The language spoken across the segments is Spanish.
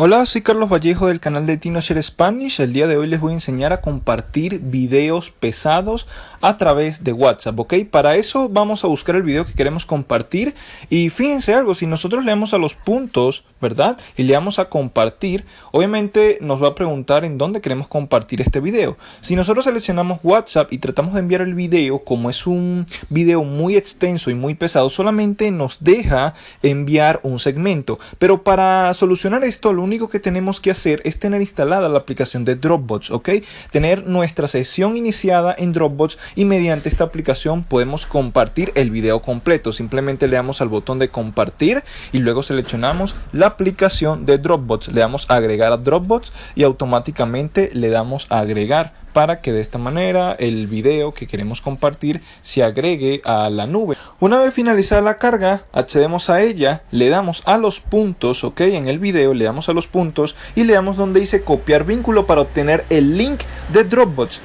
Hola, soy Carlos Vallejo del canal de TinoShare Spanish. El día de hoy les voy a enseñar a compartir videos pesados a través de WhatsApp, ¿ok? Para eso vamos a buscar el video que queremos compartir y fíjense algo, si nosotros le damos a los puntos, ¿verdad? Y le damos a compartir, obviamente nos va a preguntar en dónde queremos compartir este video. Si nosotros seleccionamos WhatsApp y tratamos de enviar el video, como es un video muy extenso y muy pesado, solamente nos deja enviar un segmento. Pero para solucionar esto, lo único que tenemos que hacer es tener instalada la aplicación de Dropbox, ¿ok? Tener nuestra sesión iniciada en Dropbox y mediante esta aplicación podemos compartir el video completo. Simplemente le damos al botón de compartir y luego seleccionamos la aplicación de Dropbox. Le damos agregar a Dropbox y automáticamente le damos a agregar para que de esta manera el video que queremos compartir se agregue a la nube. Una vez finalizada la carga, accedemos a ella, le damos a los puntos, ok, en el video le damos a los puntos y le damos donde dice copiar vínculo para obtener el link de Dropbox.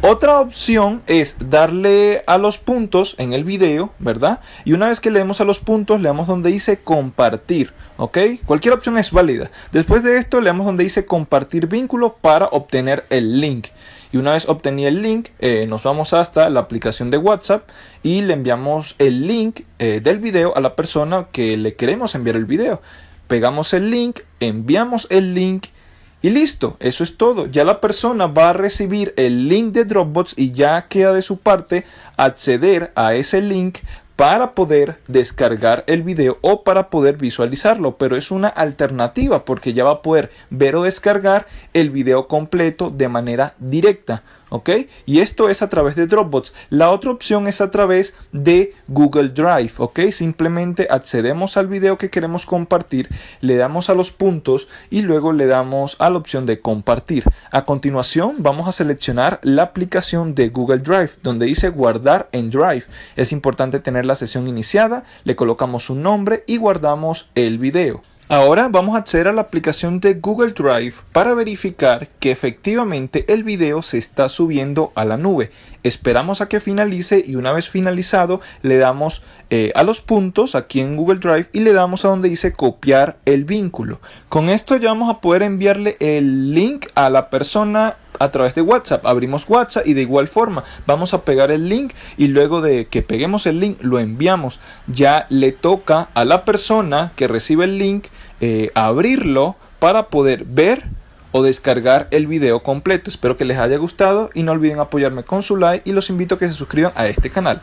Otra opción es darle a los puntos en el video, ¿verdad? Y una vez que le demos a los puntos, le damos donde dice compartir, ¿ok? Cualquier opción es válida. Después de esto, le damos donde dice compartir vínculo para obtener el link. Y una vez obtenido el link, eh, nos vamos hasta la aplicación de WhatsApp y le enviamos el link eh, del video a la persona que le queremos enviar el video. Pegamos el link, enviamos el link y listo, eso es todo. Ya la persona va a recibir el link de Dropbox y ya queda de su parte acceder a ese link para poder descargar el video o para poder visualizarlo, pero es una alternativa porque ya va a poder ver o descargar el video completo de manera directa. ¿Ok? Y esto es a través de Dropbox. La otra opción es a través de Google Drive, ¿ok? Simplemente accedemos al video que queremos compartir, le damos a los puntos y luego le damos a la opción de compartir. A continuación vamos a seleccionar la aplicación de Google Drive donde dice guardar en Drive. Es importante tener la sesión iniciada, le colocamos un nombre y guardamos el video. Ahora vamos a acceder a la aplicación de Google Drive para verificar que efectivamente el video se está subiendo a la nube. Esperamos a que finalice y una vez finalizado le damos eh, a los puntos aquí en Google Drive y le damos a donde dice copiar el vínculo. Con esto ya vamos a poder enviarle el link a la persona a través de WhatsApp. Abrimos WhatsApp y de igual forma vamos a pegar el link y luego de que peguemos el link lo enviamos. Ya le toca a la persona que recibe el link eh, abrirlo para poder ver o descargar el video completo. Espero que les haya gustado y no olviden apoyarme con su like y los invito a que se suscriban a este canal.